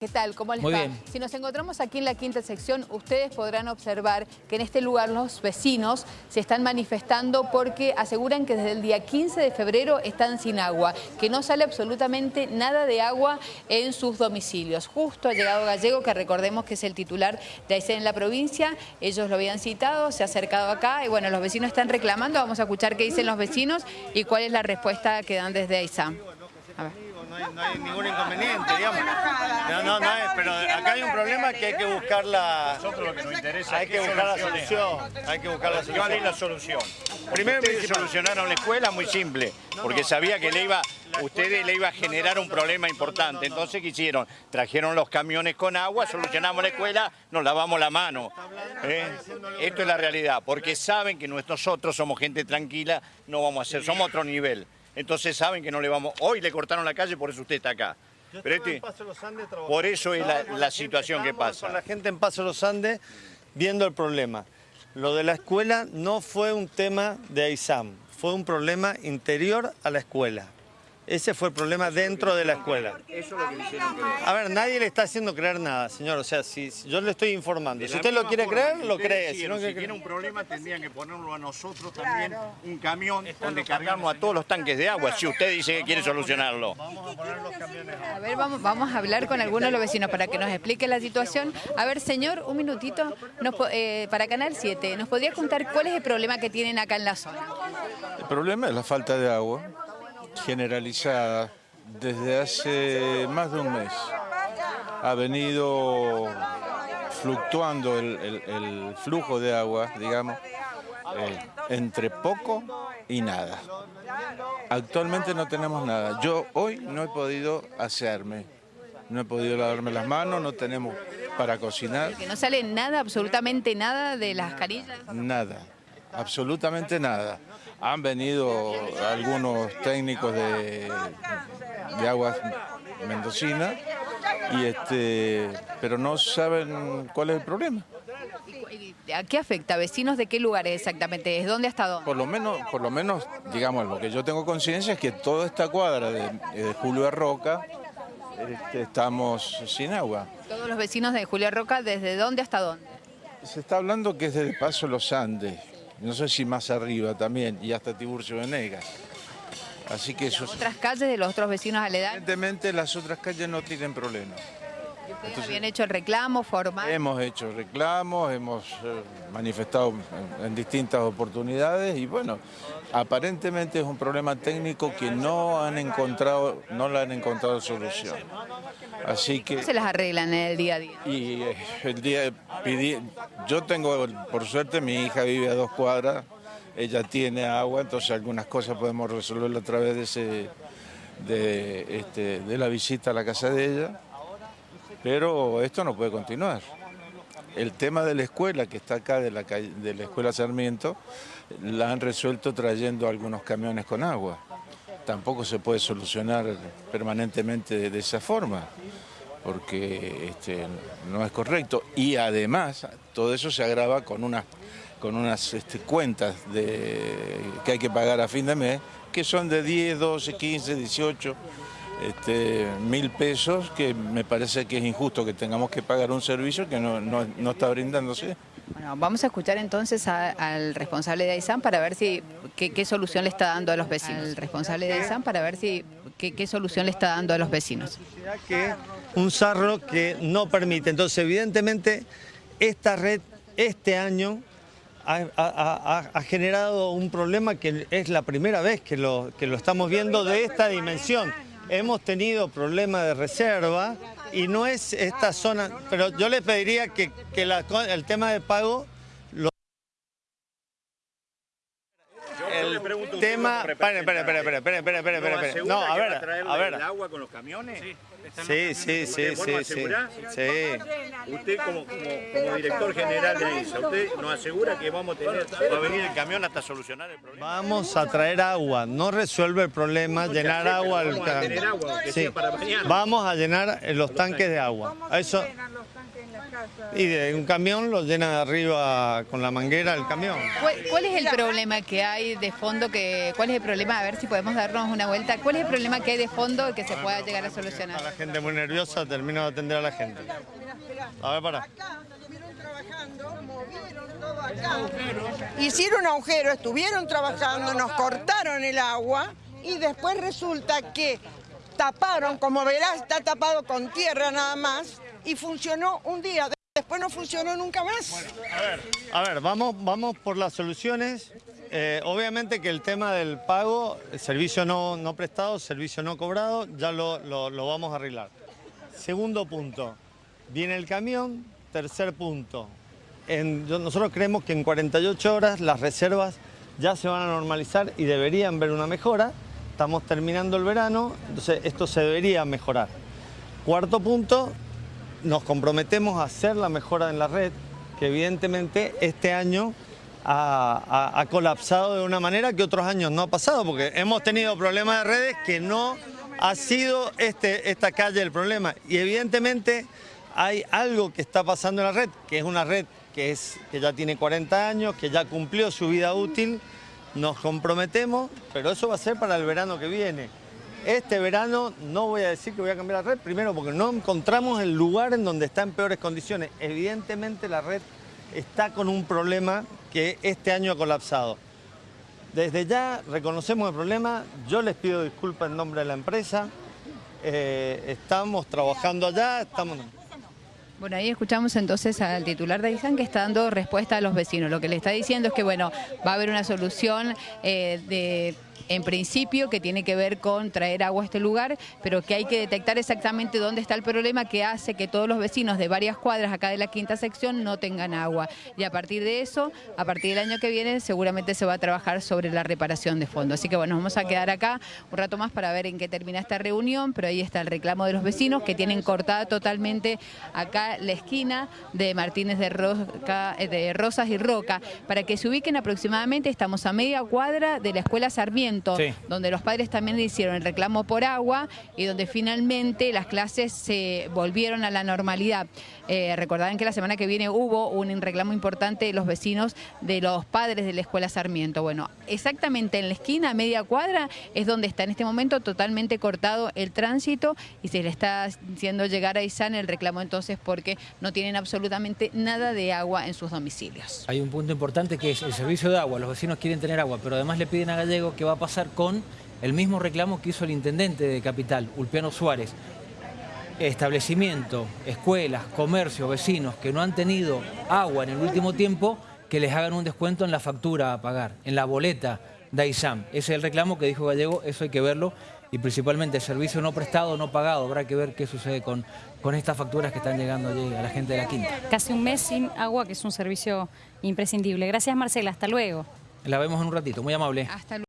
¿Qué tal? ¿Cómo les Muy va? bien. Si nos encontramos aquí en la quinta sección, ustedes podrán observar que en este lugar los vecinos se están manifestando porque aseguran que desde el día 15 de febrero están sin agua, que no sale absolutamente nada de agua en sus domicilios. Justo ha llegado Gallego, que recordemos que es el titular de Aysén en la provincia, ellos lo habían citado, se ha acercado acá y bueno, los vecinos están reclamando, vamos a escuchar qué dicen los vecinos y cuál es la respuesta que dan desde Aysén. A ver. No hay, no hay ningún inconveniente, digamos. No, no, no hay, pero acá hay un problema que hay que buscar la... Nosotros lo que nos interesa Hay es que buscar la solución. Hay que buscar la ¿Cuál es la solución. solución? Primero Ustedes solucionaron la escuela muy simple, porque sabía que le iba, ustedes le iba a generar un problema importante. Entonces, ¿qué hicieron? Trajeron los camiones con agua, solucionamos la escuela, nos lavamos la mano. ¿eh? Esto es la realidad, porque saben que nosotros somos gente tranquila, no vamos a hacer, somos otro nivel. Entonces saben que no le vamos... Hoy le cortaron la calle, por eso usted está acá. Pero este- por eso es la, la situación que pasa. Con la gente en Paso Los Andes viendo el problema. Lo de la escuela no fue un tema de AISAM, fue un problema interior a la escuela. Ese fue el problema dentro de la escuela. A ver, nadie le está haciendo creer nada, señor. O sea, si si yo le estoy informando. Si usted lo quiere creer, lo cree. Si no si tiene un problema tendrían que ponerlo a nosotros también, un camión donde cargamos a todos los tanques de agua, si usted dice que quiere solucionarlo. A ver, vamos, vamos a hablar con algunos de los vecinos para que nos explique la situación. A ver, señor, un minutito, nos eh, para Canal 7, ¿nos podría contar cuál es el problema que tienen acá en la zona? El problema es la falta de agua generalizada desde hace más de un mes. Ha venido fluctuando el, el- el flujo de agua, digamos, eh, entre poco y nada. Actualmente no tenemos nada. Yo hoy no he podido asearme, no he podido lavarme las manos, no tenemos para cocinar. Que no sale nada, absolutamente nada de las carillas. Nada, absolutamente nada. Han venido algunos técnicos de, de aguas mendocina, y este, pero no saben cuál es el problema. ¿Y ¿A qué afecta? ¿Vecinos de qué lugares exactamente? ¿Desde dónde hasta dónde? Por lo menos, por lo menos, digamos, lo que yo tengo conciencia es que toda esta cuadra de, de Julio Roca este, estamos sin agua. Todos los vecinos de Julia Roca, ¿desde dónde hasta dónde? Se está hablando que es del Paso Los Andes, no sé si más arriba también, y hasta Tiburcio Venegas. Así que eso es... ¿Otras calles de los otros vecinos aledaños? Evidentemente las otras calles no tienen problemas. ¿Ustedes habían hecho el reclamo formal? Hemos hecho reclamos, hemos eh, manifestado en, en distintas oportunidades y bueno, aparentemente es un problema técnico que no han encontrado, no le han encontrado solución. Así ¿Cómo que se las arreglan en el día a día? y eh, el día pedí, yo tengo, por suerte mi hija vive a dos cuadras, ella tiene agua, entonces algunas cosas podemos resolverlo a través de ese, de, este, de la visita a la casa de ella, pero esto no puede continuar. El tema de la escuela, que está acá de la, calle- de la escuela Sarmiento, la han resuelto trayendo algunos camiones con agua. Tampoco se puede solucionar permanentemente de, esa forma, porque este, no es correcto. Y además, todo eso se agrava con unas, con unas este, cuentas que hay que pagar a fin de mes, que son de 10, 12, 15, 18 este, mil pesos, que me parece que es injusto que tengamos que pagar un servicio que no, no- no está brindándose. Bueno, vamos a escuchar entonces a- al responsable de AISAM para ver si qué, qué solución le está dando a los vecinos. Al responsable de AISAM para ver si qué, qué solución le está dando a los vecinos. que un sarro que no permite. Entonces, evidentemente, esta red este año ha, ha- ha- ha generado un problema que es la primera vez que lo, que lo estamos viendo de esta dimensión. Hemos tenido problemas de reserva y no es esta zona, pero yo le pediría que, que la- el tema de pago tema... Esperen, esperen, esperen, esperen, esperen, esperen. No, a ver, a ver. el agua con los camiones? Sí, sí, sí, sí, sí. Usted como, como, director general de ISA, ¿usted nos asegura que vamos a tener, va a venir el camión hasta solucionar el problema? Vamos a traer agua, no resuelve el problema llenar agua. Vamos el... Vamos a llenar eh, los, tanques, de agua. ¿Cómo Eso... Los tanques? Y de un camión lo llena de arriba con la manguera el camión. ¿Cuál, cuál es el problema que hay de fondo? Que, ¿Cuál es el problema? A ver si podemos darnos una vuelta. ¿Cuál es el problema que hay de fondo que se pueda llegar a A solucionar? la gente muy nerviosa, termino de atender a la gente. A ver, para. acá, estuvieron trabajando, movieron todo acá. Hicieron agujero, estuvieron trabajando, nos cortaron el agua y después resulta que taparon, como verás, está tapado con tierra nada más y funcionó un día. Después no funcionó nunca más. A ver, vamos, vamos por las soluciones. Eh, obviamente que el tema del pago, servicio no, no prestado, servicio no cobrado, ya lo, lo- vamos a arreglar. Segundo punto, viene el camión. Tercer punto, nosotros creemos que en 48 horas las reservas ya se van a normalizar y deberían ver una mejora. Estamos terminando el verano, entonces esto se debería mejorar. Cuarto punto, nos comprometemos a hacer la mejora en la red, que evidentemente este año ha, colapsado de una manera que otros años no ha pasado, porque hemos tenido problemas de redes que no ha sido este, esta calle el problema. Y evidentemente hay algo que está pasando en la red, que es una red que, es, que ya tiene 40 años, que ya cumplió su vida útil, nos comprometemos, pero eso va a ser para el verano que viene. Este verano no voy a decir que voy a cambiar la red, primero porque no encontramos el lugar en donde está en peores condiciones. Evidentemente la red está con un problema que este año ha colapsado. Desde ya reconocemos el problema, yo les pido disculpas en nombre de la empresa, Eh, estamos trabajando allá, estamos... Bueno, ahí escuchamos entonces al titular de Aizán que está dando respuesta a los vecinos. Lo que le está diciendo es que, bueno, va a haber una solución eh, de... En principio, que tiene que ver con traer agua a este lugar, pero que hay que detectar exactamente dónde está el problema que hace que todos los vecinos de varias cuadras acá de la quinta sección no tengan agua. Y a partir de eso, a partir del año que viene, seguramente se va a trabajar sobre la reparación de fondo. Así que bueno, vamos a quedar acá un rato más para ver en qué termina esta reunión, pero ahí está el reclamo de los vecinos que tienen cortada totalmente acá la esquina de Martínez de, eh, de Rosas y Roca. Para que se ubiquen aproximadamente, estamos a media cuadra de la Escuela Sarmiento, Sí. donde los padres también le hicieron el reclamo por agua y donde finalmente las clases se volvieron a la normalidad. Eh, recordarán que la semana que viene hubo un reclamo importante de los vecinos de los padres de la Escuela Sarmiento. Bueno, exactamente en la esquina, a media cuadra, es donde está en este momento totalmente cortado el tránsito y se le está haciendo llegar a Izan el reclamo entonces porque no tienen absolutamente nada de agua en sus domicilios. Hay un punto importante que es el servicio de agua. Los vecinos quieren tener agua, pero además le piden a Gallego qué va a pasar con el mismo reclamo que hizo el intendente de Capital, Ulpiano Suárez. Establecimiento, escuelas, comercios, vecinos que no han tenido agua en el último tiempo, que les hagan un descuento en la factura a pagar, en la boleta de AISAM. Ese es el reclamo que dijo Gallego, eso hay que verlo. Y principalmente el servicio no prestado, no pagado. Habrá que ver qué sucede con, con estas facturas que están llegando allí a la gente de la quinta. Casi un mes sin agua, que es un servicio imprescindible. Gracias Marcela, hasta luego. La vemos en un ratito, muy amable. Hasta luego.